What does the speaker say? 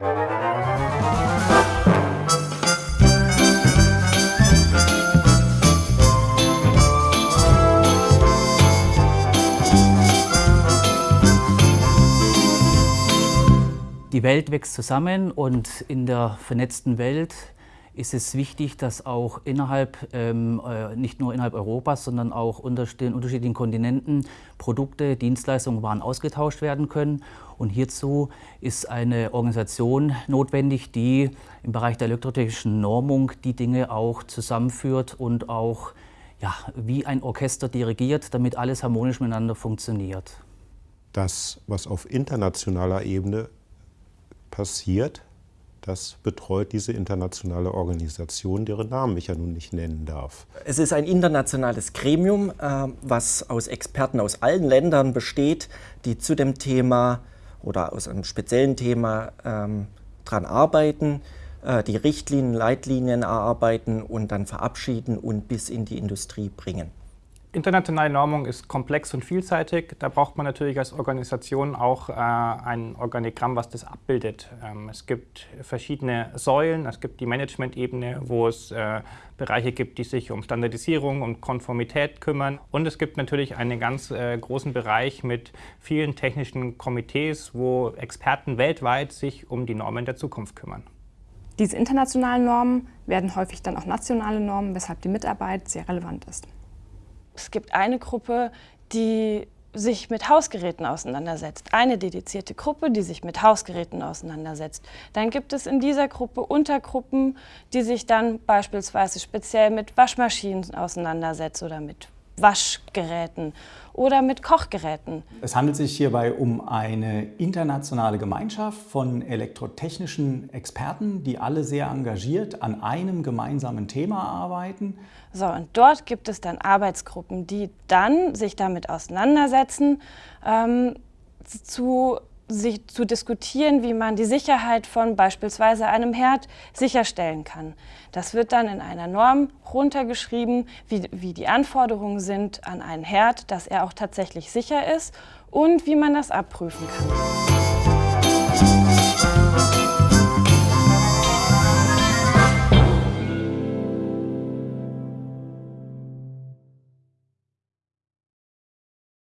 Die Welt wächst zusammen und in der vernetzten Welt ist es wichtig, dass auch innerhalb, ähm, äh, nicht nur innerhalb Europas, sondern auch unter den unterschiedlichen Kontinenten Produkte, Dienstleistungen, Waren ausgetauscht werden können. Und hierzu ist eine Organisation notwendig, die im Bereich der elektrotechnischen Normung die Dinge auch zusammenführt und auch ja, wie ein Orchester dirigiert, damit alles harmonisch miteinander funktioniert. Das, was auf internationaler Ebene passiert, das betreut diese internationale Organisation, deren Namen ich ja nun nicht nennen darf. Es ist ein internationales Gremium, äh, was aus Experten aus allen Ländern besteht, die zu dem Thema oder aus einem speziellen Thema ähm, dran arbeiten, äh, die Richtlinien, Leitlinien erarbeiten und dann verabschieden und bis in die Industrie bringen. Internationale Normung ist komplex und vielseitig. Da braucht man natürlich als Organisation auch äh, ein Organigramm, was das abbildet. Ähm, es gibt verschiedene Säulen. Es gibt die Management-Ebene, wo es äh, Bereiche gibt, die sich um Standardisierung und Konformität kümmern. Und es gibt natürlich einen ganz äh, großen Bereich mit vielen technischen Komitees, wo Experten weltweit sich um die Normen der Zukunft kümmern. Diese internationalen Normen werden häufig dann auch nationale Normen, weshalb die Mitarbeit sehr relevant ist. Es gibt eine Gruppe, die sich mit Hausgeräten auseinandersetzt. Eine dedizierte Gruppe, die sich mit Hausgeräten auseinandersetzt. Dann gibt es in dieser Gruppe Untergruppen, die sich dann beispielsweise speziell mit Waschmaschinen auseinandersetzen oder mit Waschgeräten oder mit Kochgeräten. Es handelt sich hierbei um eine internationale Gemeinschaft von elektrotechnischen Experten, die alle sehr engagiert an einem gemeinsamen Thema arbeiten. So, und dort gibt es dann Arbeitsgruppen, die dann sich damit auseinandersetzen, ähm, zu sich zu diskutieren, wie man die Sicherheit von beispielsweise einem Herd sicherstellen kann. Das wird dann in einer Norm runtergeschrieben, wie, wie die Anforderungen sind an einen Herd, dass er auch tatsächlich sicher ist und wie man das abprüfen kann.